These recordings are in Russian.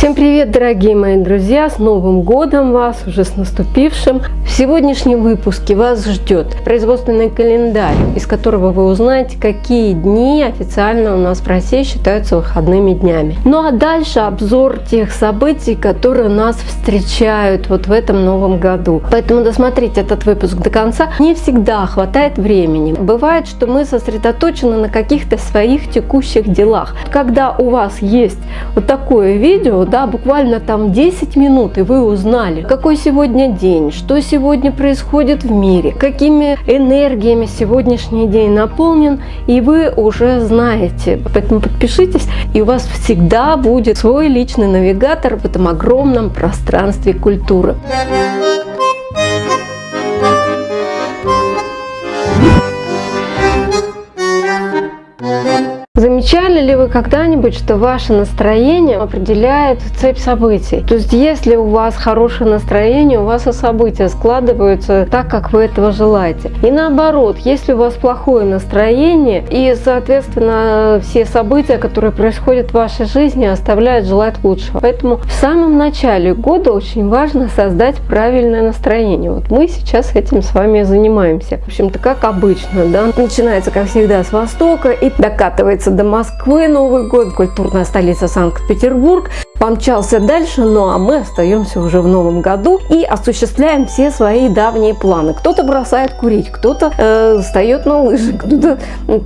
Всем привет, дорогие мои друзья! С Новым годом вас, уже с наступившим! В сегодняшнем выпуске вас ждет производственный календарь, из которого вы узнаете, какие дни официально у нас в России считаются выходными днями. Ну а дальше обзор тех событий, которые нас встречают вот в этом новом году. Поэтому досмотрите этот выпуск до конца. Не всегда хватает времени. Бывает, что мы сосредоточены на каких-то своих текущих делах. Когда у вас есть вот такое видео, да, буквально там 10 минут, и вы узнали, какой сегодня день, что сегодня происходит в мире, какими энергиями сегодняшний день наполнен, и вы уже знаете. Поэтому подпишитесь, и у вас всегда будет свой личный навигатор в этом огромном пространстве культуры. Замечали ли вы когда-нибудь, что ваше настроение определяет цепь событий? То есть, если у вас хорошее настроение, у вас и события складываются так, как вы этого желаете. И наоборот, если у вас плохое настроение, и, соответственно, все события, которые происходят в вашей жизни, оставляют желать лучшего. Поэтому в самом начале года очень важно создать правильное настроение. Вот мы сейчас этим с вами занимаемся. В общем-то, как обычно, да, начинается, как всегда, с востока и докатывается до Москвы Новый год, культурная столица Санкт-Петербург помчался дальше, ну а мы остаемся уже в новом году и осуществляем все свои давние планы. Кто-то бросает курить, кто-то э, встает на лыжи, кто-то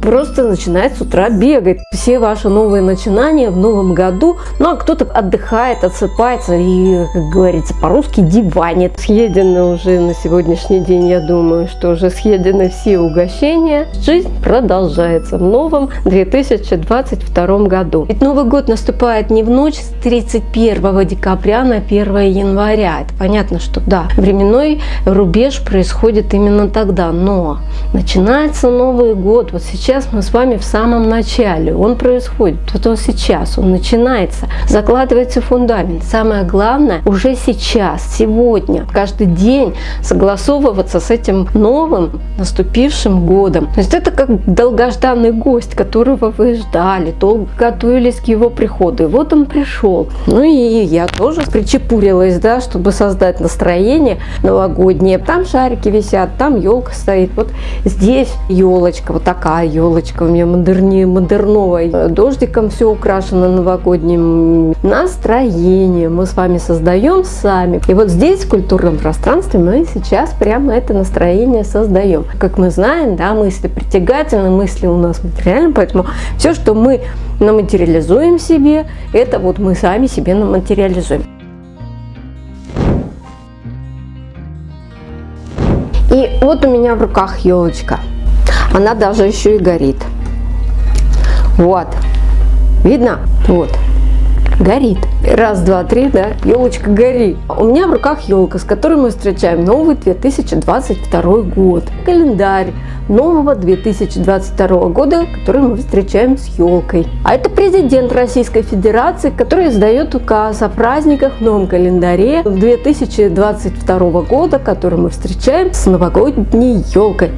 просто начинает с утра бегать. Все ваши новые начинания в новом году, ну а кто-то отдыхает, отсыпается и, как говорится по-русски, диванит. Съедены уже на сегодняшний день, я думаю, что уже съедены все угощения. Жизнь продолжается в новом 2022 году. Ведь Новый год наступает не в ночь с 3 31 декабря на 1 января. Это понятно, что да, временной рубеж происходит именно тогда, но начинается Новый год. Вот сейчас мы с вами в самом начале. Он происходит, вот он сейчас, он начинается. Закладывается фундамент. Самое главное уже сейчас, сегодня, каждый день согласовываться с этим новым наступившим годом. То есть это как долгожданный гость, которого вы ждали, долго готовились к его приходу. И вот он пришел. Ну и я тоже причепурилась, да, чтобы создать настроение новогоднее. Там шарики висят, там елка стоит. Вот здесь елочка, вот такая елочка у меня модерни, модерновая. Дождиком все украшено новогодним настроением. Мы с вами создаем сами. И вот здесь, в культурном пространстве, мы сейчас прямо это настроение создаем. Как мы знаем, да, мысли притягательны, мысли у нас материальны, поэтому все, что мы наматериализуем себе, это вот мы сами себе наматериализуем. И вот у меня в руках елочка. Она даже еще и горит. Вот. Видно? Вот горит. Раз, два, три, да, елочка горит. У меня в руках елка, с которой мы встречаем новый 2022 год. Календарь нового 2022 года, который мы встречаем с елкой. А это президент Российской Федерации, который издает указ о праздниках в новом календаре 2022 года, который мы встречаем с новогодней елкой.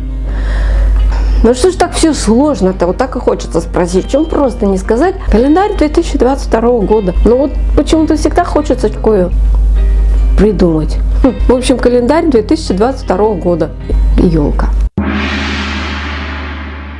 Ну что ж так все сложно-то? Вот так и хочется спросить. Чем просто не сказать календарь 2022 года? Ну вот почему-то всегда хочется такое придумать. Хм, в общем, календарь 2022 года. Елка.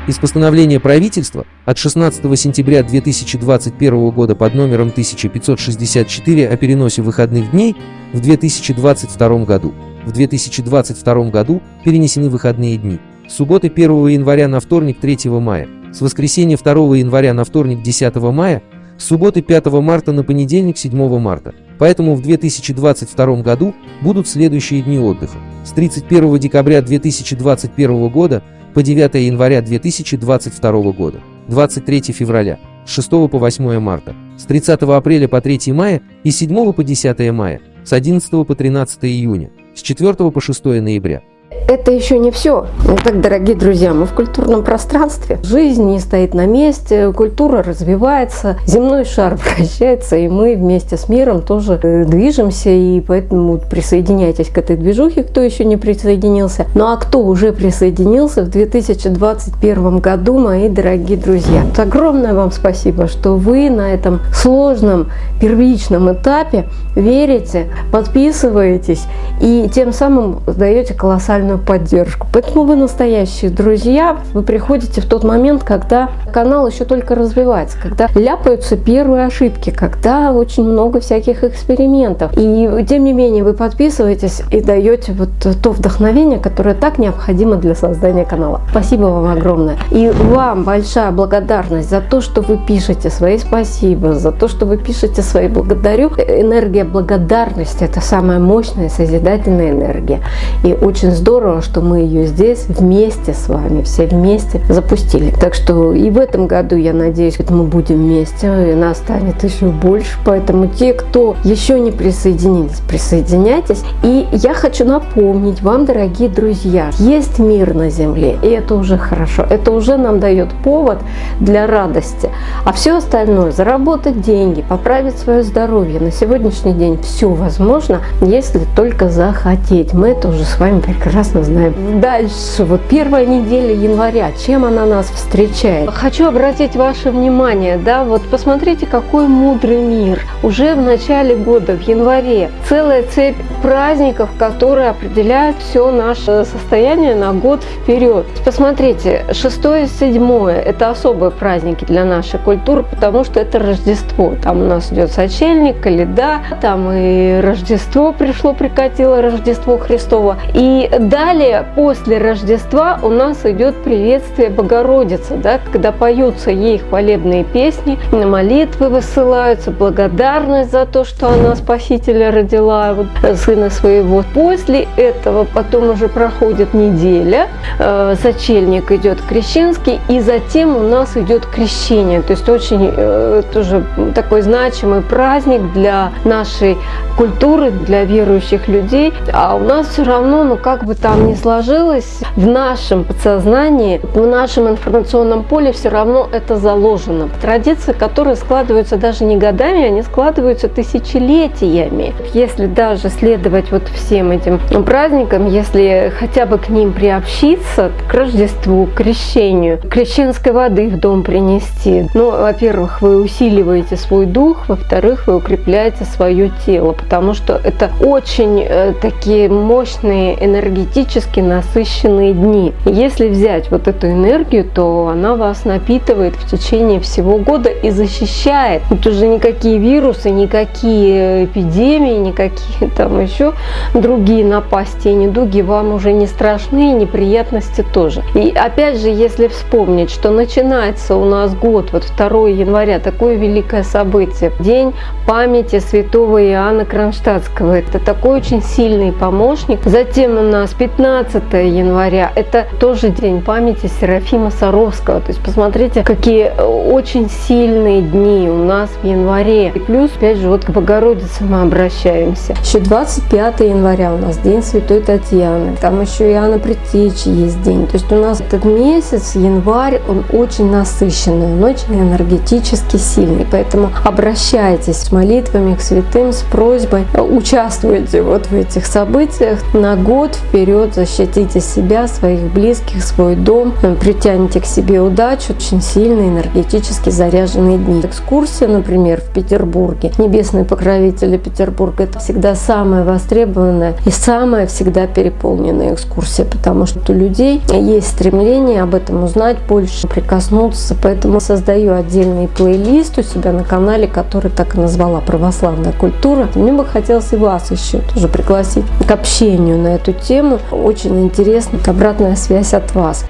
Из постановления правительства от 16 сентября 2021 года под номером 1564 о переносе выходных дней в 2022 году. В 2022 году перенесены выходные дни субботы 1 января на вторник 3 мая, с воскресенья 2 января на вторник 10 мая, с субботы 5 марта на понедельник 7 марта. Поэтому в 2022 году будут следующие дни отдыха. С 31 декабря 2021 года по 9 января 2022 года, 23 февраля, с 6 по 8 марта, с 30 апреля по 3 мая и с 7 по 10 мая, с 11 по 13 июня, с 4 по 6 ноября, Это еще не все. Итак, дорогие друзья, мы в культурном пространстве. Жизнь не стоит на месте, культура развивается, земной шар вращается, и мы вместе с миром тоже э, движемся, и поэтому присоединяйтесь к этой движухе, кто еще не присоединился. Ну а кто уже присоединился в 2021 году, мои дорогие друзья. Огромное вам спасибо, что вы на этом сложном первичном этапе верите, подписываетесь и тем самым даете колоссальную моральную поддержку. Поэтому вы настоящие друзья, вы приходите в тот момент, когда канал еще только развивается, когда ляпаются первые ошибки, когда очень много всяких экспериментов. И тем не менее вы подписываетесь и даете вот то вдохновение, которое так необходимо для создания канала. Спасибо вам огромное. И вам большая благодарность за то, что вы пишете свои спасибо, за то, что вы пишете свои благодарю. Энергия благодарности – это самая мощная созидательная энергия. И очень здорово, здорово, что мы ее здесь вместе с вами, все вместе запустили. Так что и в этом году, я надеюсь, мы будем вместе, и нас станет еще больше. Поэтому те, кто еще не присоединились, присоединяйтесь. И я хочу напомнить вам, дорогие друзья, есть мир на Земле, и это уже хорошо. Это уже нам дает повод для радости. А все остальное, заработать деньги, поправить свое здоровье, на сегодняшний день все возможно, если только захотеть. Мы это уже с вами прекрасно прекрасно знаем. Дальше, вот первая неделя января, чем она нас встречает? Хочу обратить ваше внимание, да, вот посмотрите, какой мудрый мир. Уже в начале года, в январе, целая цепь праздников, которые определяют все наше состояние на год вперед. Посмотрите, 6 и 7 это особые праздники для нашей культуры, потому что это Рождество. Там у нас идет сочельник, Каледа, там и Рождество пришло, прикатило Рождество Христово. И Далее, после Рождества у нас идет приветствие Богородицы, да, когда поются ей хвалебные песни, молитвы высылаются, благодарность за то, что она Спасителя родила, вот, сына своего. После этого потом уже проходит неделя, э, сочельник идет крещенский, и затем у нас идет крещение. То есть очень э, тоже такой значимый праздник для нашей культуры, для верующих людей. А у нас все равно, ну как бы там не сложилось, в нашем подсознании, в нашем информационном поле все равно это заложено. Традиции, которые складываются даже не годами, они складываются тысячелетиями. Если даже следовать вот всем этим праздникам, если хотя бы к ним приобщиться, к Рождеству, к крещению, крещенской воды в дом принести, ну, во-первых, вы усиливаете свой дух, во-вторых, вы укрепляете свое тело, потому что это очень э, такие мощные энергетические энергетически насыщенные дни. Если взять вот эту энергию, то она вас напитывает в течение всего года и защищает. Тут уже никакие вирусы, никакие эпидемии, никакие там еще другие напасти и недуги вам уже не страшны, и неприятности тоже. И опять же, если вспомнить, что начинается у нас год, вот 2 января, такое великое событие, День памяти святого Иоанна Кронштадтского. Это такой очень сильный помощник. Затем у нас 15 января, это тоже день памяти Серафима Саровского. То есть посмотрите, какие очень сильные дни у нас в январе. И плюс, опять же, вот к Богородице мы обращаемся. Еще 25 января у нас день Святой Татьяны. Там еще Иоанна Предтечи есть день. То есть у нас этот месяц, январь, он очень насыщенный, он очень энергетически сильный. Поэтому обращайтесь с молитвами к святым, с просьбой, участвуйте вот в этих событиях на год вперед вперед, защитите себя, своих близких, свой дом, притяните к себе удачу, очень сильные энергетически заряженные дни. Экскурсия, например, в Петербурге, небесные покровители Петербурга, это всегда самая востребованная и самая всегда переполненная экскурсия, потому что у людей есть стремление об этом узнать больше, прикоснуться, поэтому создаю отдельный плейлист у себя на канале, который так и назвала «Православная культура». Мне бы хотелось и вас еще тоже пригласить к общению на эту тему, очень интересна обратная связь от вас.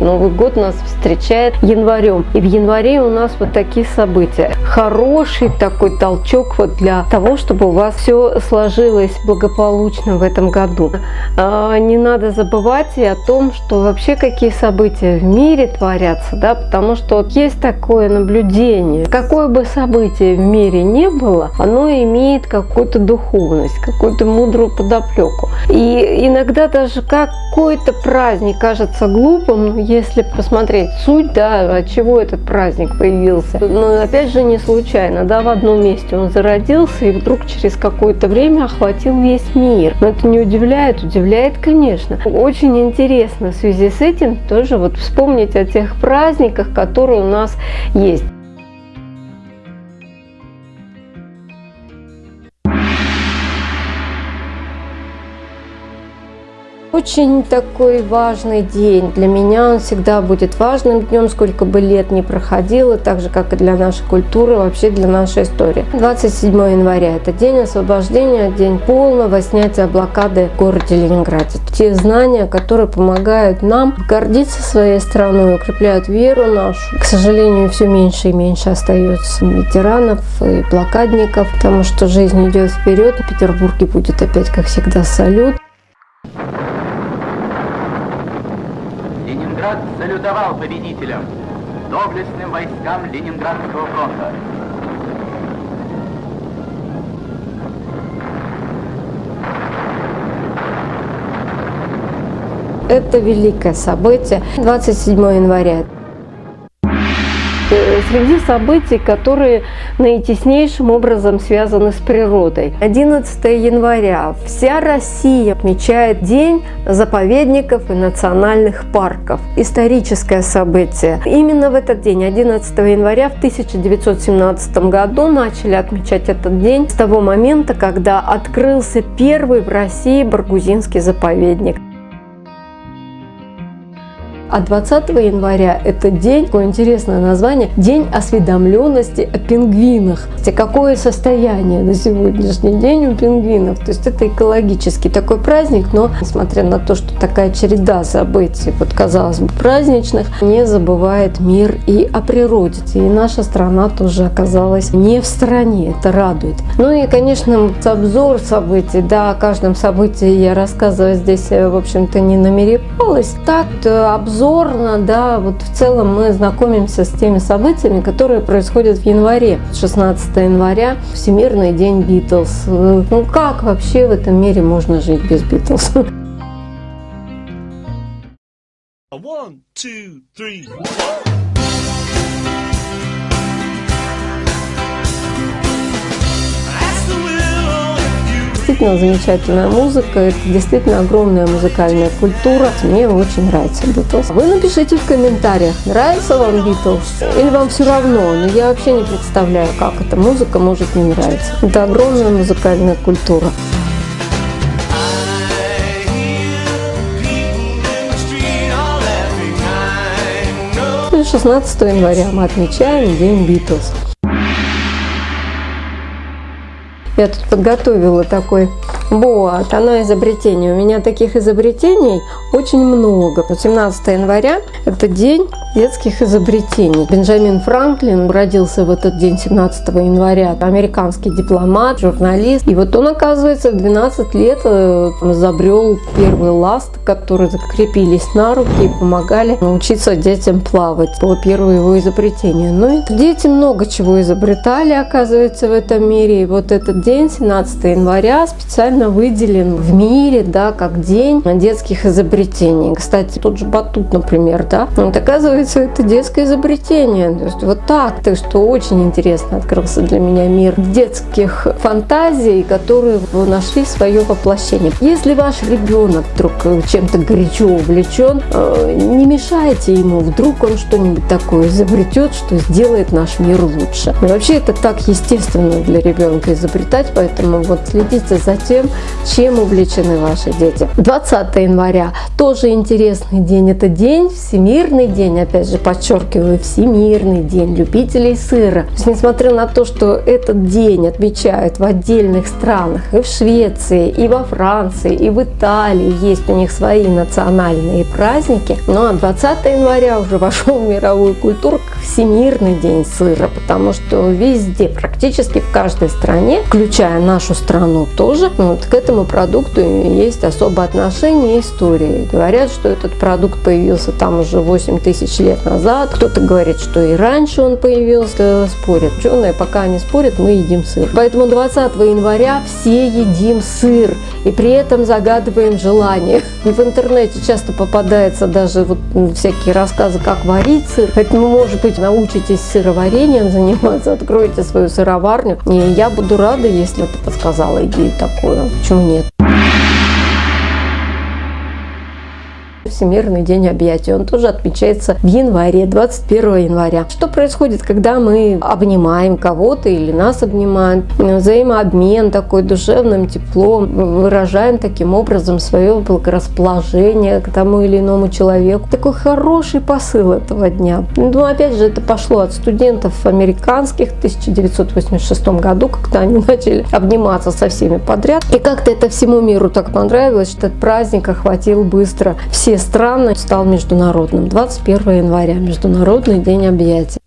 Новый год нас встречает январем. И в январе у нас вот такие события. Хороший такой толчок вот для того, чтобы у вас все сложилось благополучно в этом году. А, не надо забывать и о том, что вообще какие события в мире творятся, да, потому что есть такое наблюдение. Какое бы событие в мире не было, оно имеет какую-то духовность, какую-то мудрую подоплеку. И иногда даже какой-то праздник кажется глупым, но если посмотреть суть, да, от чего этот праздник появился. Но опять же не случайно, да, в одном месте он зародился и вдруг через какое-то время охватил весь мир. Но это не удивляет, удивляет, конечно. Очень интересно в связи с этим тоже вот вспомнить о тех праздниках, которые у нас есть. Очень такой важный день. Для меня он всегда будет важным днем, сколько бы лет ни проходило, так же, как и для нашей культуры, вообще для нашей истории. 27 января – это день освобождения, день полного снятия блокады в городе Ленинграде. Те знания, которые помогают нам гордиться своей страной, укрепляют веру нашу. К сожалению, все меньше и меньше остается ветеранов и блокадников, потому что жизнь идет вперед. В Петербурге будет опять, как всегда, салют. Ленинград салютовал победителям, доблестным войскам Ленинградского фронта. Это великое событие 27 января. Э, Среди событий, которые наитеснейшим образом связаны с природой. 11 января вся Россия отмечает День заповедников и национальных парков. Историческое событие. Именно в этот день, 11 января в 1917 году, начали отмечать этот день с того момента, когда открылся первый в России Баргузинский заповедник. А 20 января это день, такое интересное название, День осведомленности о пингвинах. Какое состояние на сегодняшний день у пингвинов? То есть это экологический такой праздник, но несмотря на то, что такая череда событий, вот казалось бы, праздничных, не забывает мир и о природе. И наша страна тоже оказалась не в стороне, это радует. Ну и, конечно, обзор событий, да, о каждом событии я рассказывать здесь, в общем-то, не намеревалась. Так, обзор обзорно, да, вот в целом мы знакомимся с теми событиями, которые происходят в январе. 16 января, Всемирный день Битлз. Ну как вообще в этом мире можно жить без Битлз? One, two, three. Ask Действительно замечательная музыка, это действительно огромная музыкальная культура. Мне очень нравится Битлз. Вы напишите в комментариях, нравится вам Битлз или вам все равно. Но я вообще не представляю, как эта музыка может не нравиться. Это огромная музыкальная культура. И 16 января мы отмечаем День Битлз. Я тут подготовила такой вот, оно изобретение. У меня таких изобретений очень много. 17 января – это день детских изобретений. Бенджамин Франклин родился в этот день, 17 января. Американский дипломат, журналист. И вот он, оказывается, в 12 лет э, изобрел первый ласт, которые закрепились на руки и помогали научиться детям плавать. Было первое его изобретение. Но это дети много чего изобретали, оказывается, в этом мире. И вот этот день, 17 января, специально выделен в мире, да, как день детских изобретений. Кстати, тот же батут, например, да, вот оказывается, это детское изобретение. То есть вот так, то что очень интересно открылся для меня мир детских фантазий, которые нашли свое воплощение. Если ваш ребенок вдруг чем-то горячо увлечен, э, не мешайте ему, вдруг он что-нибудь такое изобретет, что сделает наш мир лучше. И вообще это так естественно для ребенка изобретать, поэтому вот следите за тем, чем увлечены ваши дети. 20 января тоже интересный день. Это день, Всемирный день, опять же подчеркиваю, Всемирный день любителей сыра. То есть, несмотря на то, что этот день отмечают в отдельных странах, и в Швеции, и во Франции, и в Италии, есть у них свои национальные праздники, но а 20 января уже вошел в мировую культуру как Всемирный день сыра, потому что везде, практически в каждой стране, включая нашу страну тоже, вот к этому продукту есть особое отношение и история. Говорят, что этот продукт появился там уже 8 тысяч лет назад. Кто-то говорит, что и раньше он появился. Спорят. Ученые пока не спорят, мы едим сыр. Поэтому 20 января все едим сыр. И при этом загадываем желание. И в интернете часто попадается даже вот ну, всякие рассказы, как варить сыр. Поэтому, может быть, научитесь сыроварением заниматься, откроете свою сыроварню. И я буду рада, если ты подсказала идею такую. Почему нет? Всемирный день объятий. Он тоже отмечается в январе, 21 января. Что происходит, когда мы обнимаем кого-то или нас обнимают? Взаимообмен такой душевным теплом, выражаем таким образом свое благорасположение к тому или иному человеку. Такой хороший посыл этого дня. Ну, опять же, это пошло от студентов американских в 1986 году, когда они начали обниматься со всеми подряд. И как-то это всему миру так понравилось, что этот праздник охватил быстро все страны, стал международным. 21 января, Международный день объятий.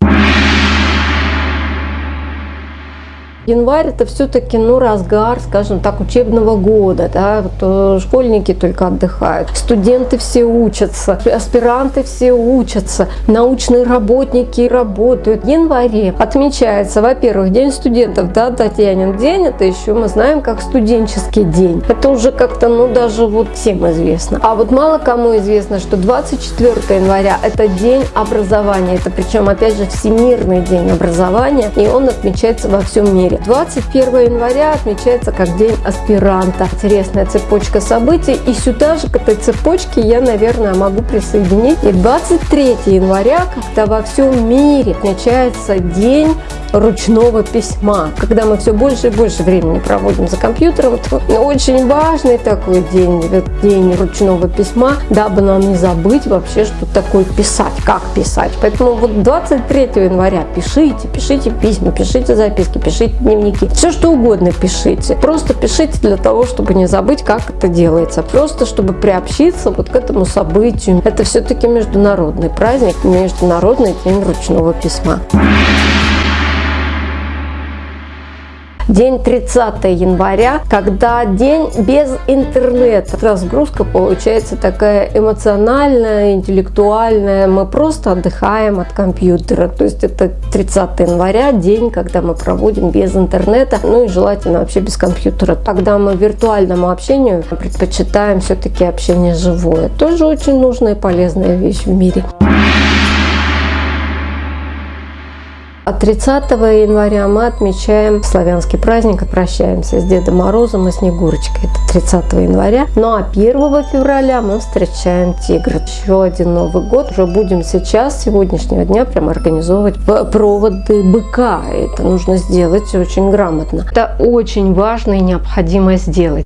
Январь это все-таки ну, разгар, скажем так, учебного года. Да? Вот, э, школьники только отдыхают, студенты все учатся, аспиранты все учатся, научные работники работают. В январе отмечается, во-первых, День студентов, да, Татьянин день, это еще мы знаем как студенческий день. Это уже как-то, ну, даже вот всем известно. А вот мало кому известно, что 24 января это день образования. Это причем, опять же, Всемирный день образования, и он отмечается во всем мире. 21 января отмечается как день аспиранта. Интересная цепочка событий. И сюда же к этой цепочке я, наверное, могу присоединить. И 23 января, когда во всем мире отмечается день ручного письма. Когда мы все больше и больше времени проводим за компьютером, очень важный такой день, день ручного письма, дабы нам не забыть вообще, что такое писать, как писать. Поэтому вот 23 января пишите, пишите письма, пишите записки, пишите дневники, все что угодно пишите. Просто пишите для того, чтобы не забыть, как это делается. Просто чтобы приобщиться вот к этому событию. Это все-таки международный праздник, международный день ручного письма. День 30 января, когда день без интернета. Разгрузка получается такая эмоциональная, интеллектуальная. Мы просто отдыхаем от компьютера. То есть это 30 января, день, когда мы проводим без интернета, ну и желательно вообще без компьютера. Когда мы виртуальному общению предпочитаем все-таки общение живое. Тоже очень нужная и полезная вещь в мире. А 30 января мы отмечаем славянский праздник прощаемся с Дедом Морозом и Снегурочкой. Это 30 января. Ну а 1 февраля мы встречаем тигра. Еще один Новый год. Уже будем сейчас, с сегодняшнего дня, прям организовывать проводы быка. Это нужно сделать очень грамотно. Это очень важно и необходимо сделать.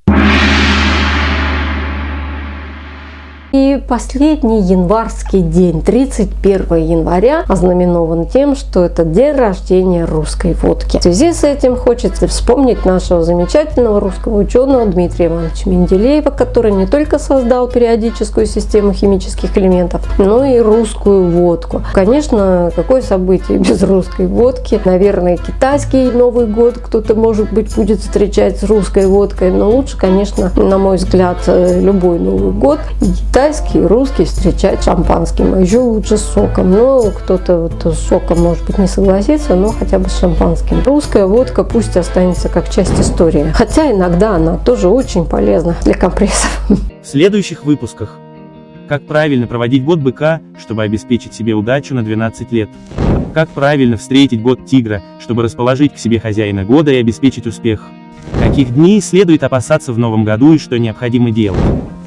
И последний январский день, 31 января, ознаменован тем, что это день рождения русской водки. В связи с этим хочется вспомнить нашего замечательного русского ученого Дмитрия Ивановича Менделеева, который не только создал периодическую систему химических элементов, но и русскую водку. Конечно, какое событие без русской водки? Наверное, китайский Новый год кто-то, может быть, будет встречать с русской водкой, но лучше, конечно, на мой взгляд, любой Новый год и китайский, и русский встречать шампанским, а еще лучше с соком. Но кто-то вот с соком, может быть, не согласится, но хотя бы с шампанским. Русская водка пусть останется как часть истории. Хотя иногда она тоже очень полезна для компрессов. В следующих выпусках. Как правильно проводить год быка, чтобы обеспечить себе удачу на 12 лет. Как правильно встретить год тигра, чтобы расположить к себе хозяина года и обеспечить успех. Каких дней следует опасаться в новом году и что необходимо делать.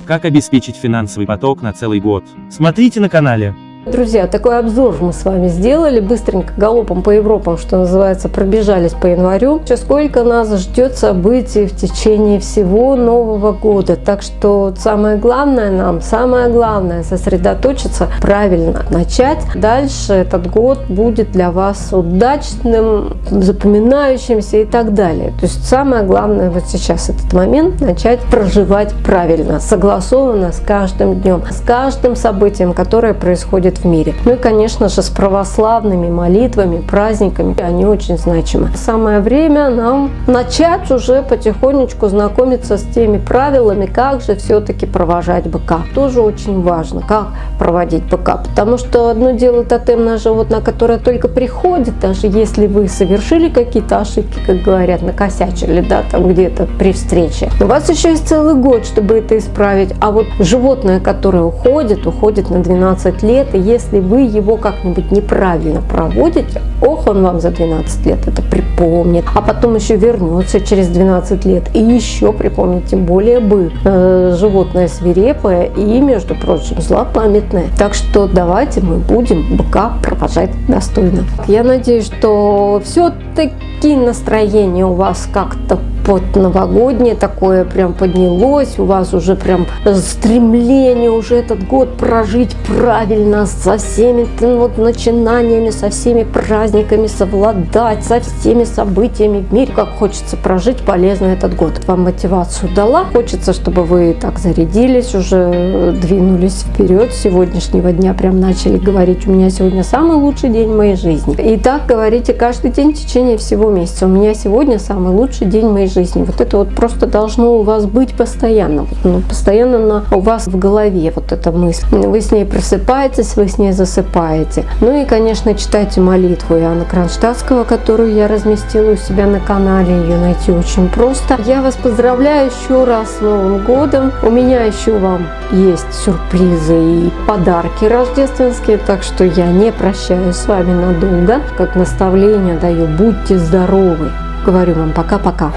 Как обеспечить финансовый поток на целый год. Смотрите на канале. Друзья, такой обзор мы с вами сделали. Быстренько галопом по Европам, что называется, пробежались по январю. Сейчас сколько нас ждет событий в течение всего Нового года. Так что самое главное нам, самое главное сосредоточиться, правильно начать. Дальше этот год будет для вас удачным, запоминающимся и так далее. То есть самое главное вот сейчас этот момент начать проживать правильно, согласованно с каждым днем, с каждым событием, которое происходит в мире. Ну и, конечно же, с православными молитвами, праздниками. Они очень значимы. Самое время нам начать уже потихонечку знакомиться с теми правилами, как же все-таки провожать быка. Тоже очень важно, как проводить быка. Потому что одно дело тотемное животное, которое только приходит, даже если вы совершили какие-то ошибки, как говорят, накосячили, да, там где-то при встрече. У вас еще есть целый год, чтобы это исправить. А вот животное, которое уходит, уходит на 12 лет, и если вы его как-нибудь неправильно проводите, ох, он вам за 12 лет это припомнит, а потом еще вернется через 12 лет и еще припомнит, тем более бы э, животное свирепое и, между прочим, злопамятное. Так что давайте мы будем быка провожать достойно. Я надеюсь, что все-таки настроение у вас как-то под новогоднее такое прям поднялось, у вас уже прям стремление уже этот год прожить правильно, со всеми вот начинаниями, со всеми праздниками совладать, со всеми событиями в мире, как хочется прожить полезно этот год. Вам мотивацию дала, хочется, чтобы вы так зарядились, уже двинулись вперед, с сегодняшнего дня прям начали говорить, у меня сегодня самый лучший день моей жизни. И так говорите каждый день в течение всего месяца, у меня сегодня самый лучший день моей жизни. Вот это вот просто должно у вас быть постоянно, ну, постоянно на, у вас в голове вот эта мысль. Вы с ней просыпаетесь, вы с ней засыпаете. Ну и, конечно, читайте молитву Иоанна Кронштадтского, которую я разместила у себя на канале. Ее найти очень просто. Я вас поздравляю еще раз с Новым годом. У меня еще вам есть сюрпризы и подарки рождественские, так что я не прощаюсь с вами надолго. Как наставление даю, будьте здоровы. Говорю вам пока-пока.